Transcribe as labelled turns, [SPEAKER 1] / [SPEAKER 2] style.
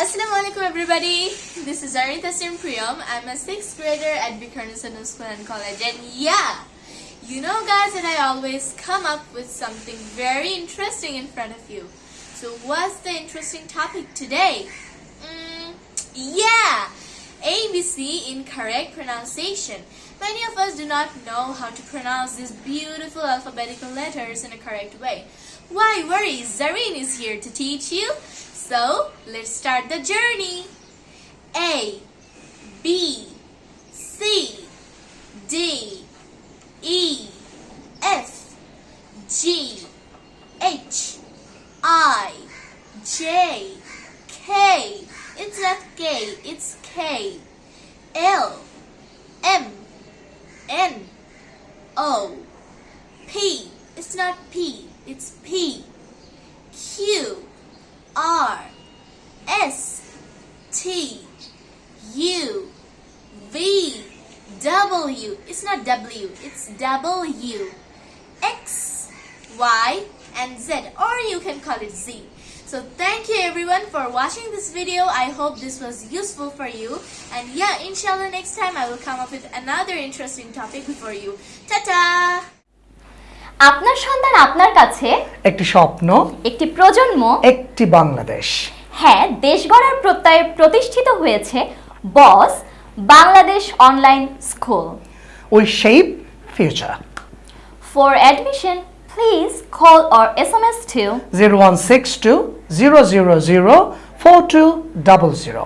[SPEAKER 1] Assalamu alaikum everybody. This is Arita Priyam. I'm a sixth grader at Viqarunnisa School and College. And yeah, you know guys that I always come up with something very interesting in front of you. So what's the interesting topic today? Mm, yeah, ABC in correct pronunciation. Many of us do not know how to pronounce these beautiful alphabetical letters in a correct way. Why worry? Zareen is here to teach you. So, let's start the journey. A, B, C, D, E, F, G, H, I, J, K. It's not K, it's K. L, M, N, O, P. It's not P, it's P. T U V W. It's not W, it's W. X Y and Z or you can call it Z. So thank you everyone for watching this video. I hope this was useful for you. And yeah, inshallah next time I will come up with another interesting topic for you. Ta-ta!
[SPEAKER 2] আপনার সন্তান আপনার কাছে
[SPEAKER 3] একটি স্বপ্ন
[SPEAKER 2] একটি প্রজন্ম
[SPEAKER 3] একটি বাংলাদেশ
[SPEAKER 2] হ্যাঁ দেশ গড়ার প্রত্যয়ে প্রতিষ্ঠিত হয়েছে boss Bangladesh online school.
[SPEAKER 3] We shape future
[SPEAKER 2] for admission please call or S M S two
[SPEAKER 3] zero one six two zero zero zero four two double zero